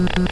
Thank you.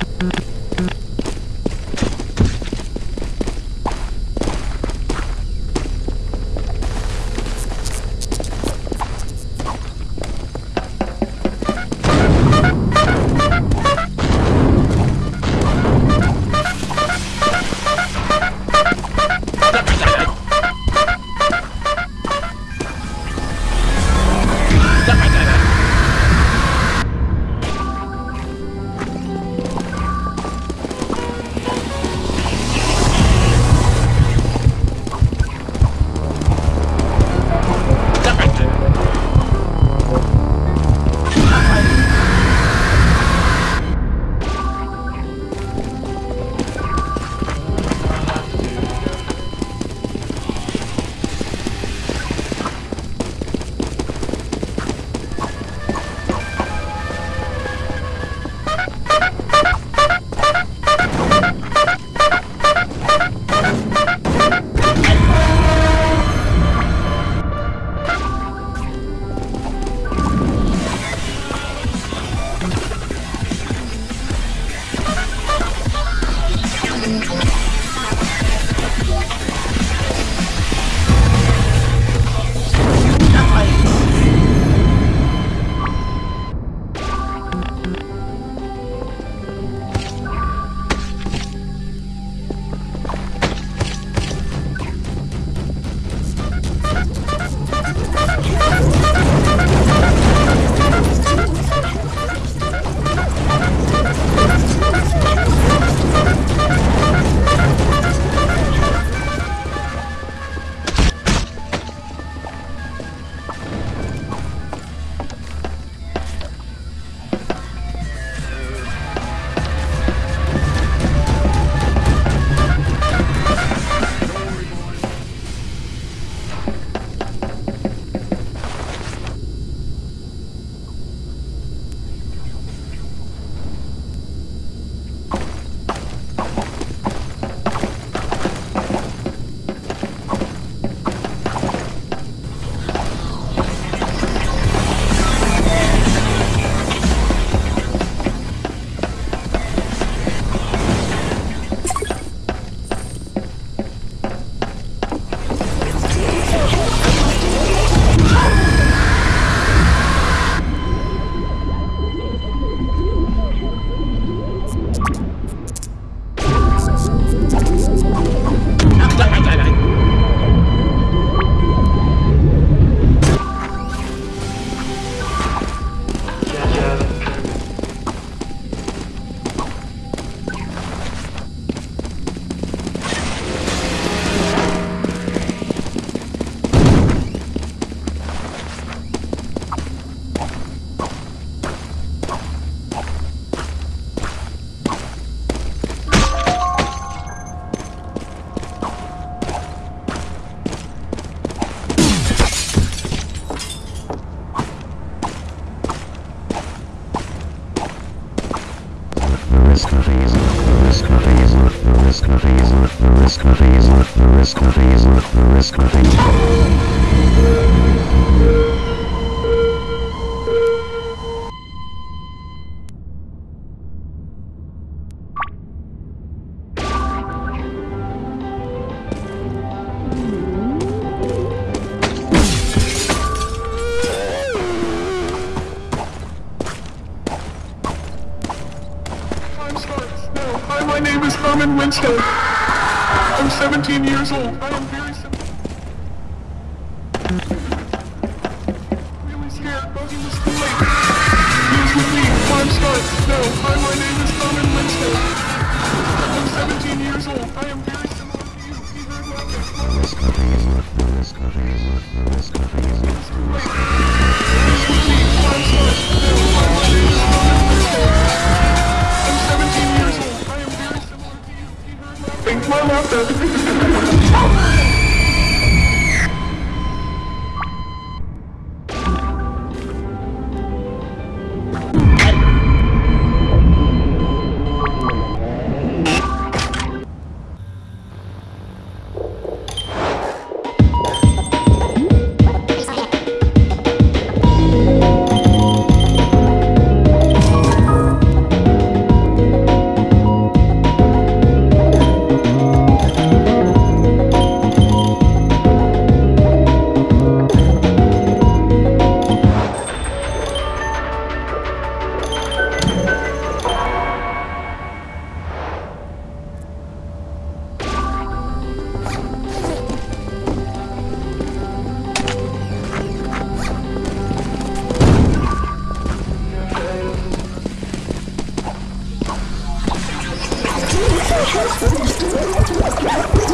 Time starts now. Hi, my name is Herman Winstead. I'm 17 years old. I am very simple. Really scared. Buggy was too late. News with me. Time starts now. Hi, my name is Herman Winstead. I'm 17 years old. I am very similar to you. He heard nothing. Oh, my God.